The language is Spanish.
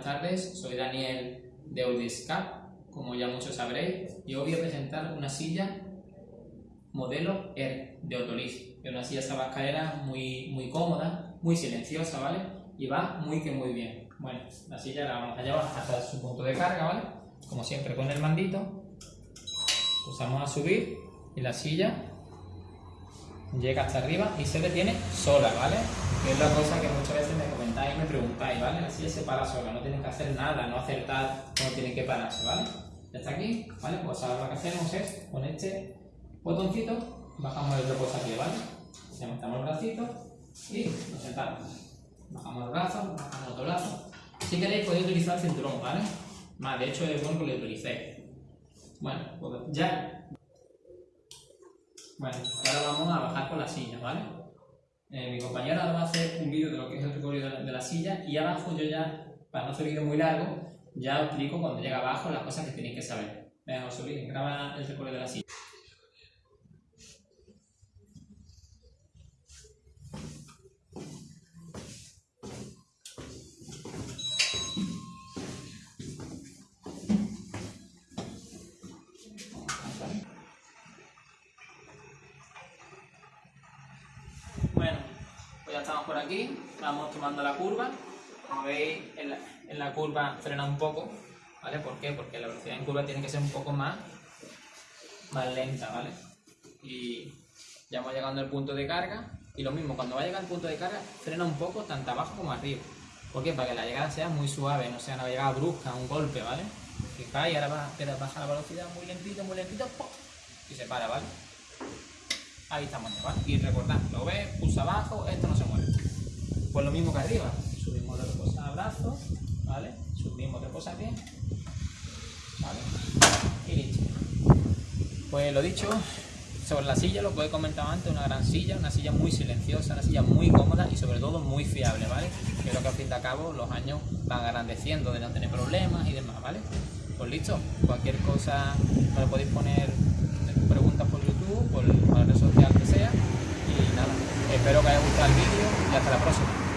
Buenas tardes, soy Daniel de Audiscap, como ya muchos sabréis, y hoy voy a presentar una silla modelo Air de Otolis. Es una silla sabascaera muy, muy cómoda, muy silenciosa, ¿vale? Y va muy que muy bien. Bueno, la silla la vamos a llevar hasta su punto de carga, ¿vale? Como siempre con el mandito, pulsamos a subir y la silla llega hasta arriba y se detiene sola, ¿vale? Que es la cosa que muchas veces me comentáis y me preguntáis, ¿vale? Silla se para sola, no tienen que hacer nada, no acertar, no tienen que pararse, ¿vale? Ya está aquí, ¿vale? Pues ahora lo que hacemos es, con este botoncito, bajamos el reposapié, ¿vale? Levantamos el bracito y nos sentamos. Bajamos el brazo, bajamos otro brazo. Si queréis podéis utilizar el cinturón, ¿vale? Más, de hecho es bueno que lo utilicéis. Bueno, pues ya bueno, ahora vamos a bajar con la silla, ¿vale? Eh, mi compañero ahora va a hacer un vídeo de lo que es el recorrido de la, silla y abajo yo ya, para no hacer vídeo muy largo, ya explico cuando llega abajo las cosas que tenéis que saber. Venga, os olviden, graba el recorrido de la silla. Por aquí, vamos tomando la curva, como veis en la, curva frena un poco, ¿vale? ¿Por qué? Porque la velocidad en curva tiene que ser un poco más, más lenta, ¿vale? Y ya vamos llegando al punto de carga, y lo mismo, cuando va a llegar al punto de carga, frena un poco, tanto abajo como arriba. ¿Por qué? Para que la llegada sea muy suave, no sea una llegada brusca, un golpe, ¿vale? Fijáis, ahora va, a bajar la velocidad muy lentito, muy lentito, y se para, ¿vale? Ahí estamos ¿vale? Y recordad, lo ves, pulsa abajo, esto no se mueve. Pues lo mismo que arriba. Subimos de reposa a brazo, ¿vale? Subimos reposa bien. ¿Vale? Y listo. Pues lo dicho, sobre la silla, lo que he comentado antes, una gran silla, una silla muy silenciosa, una silla muy cómoda y sobre todo muy fiable, ¿vale? Creo que al fin de cabo los años van agrandeciendo de no tener problemas y demás, ¿vale? Pues listo, cualquier cosa me lo podéis poner Y nada, espero que haya gustado el vídeo y hasta la próxima.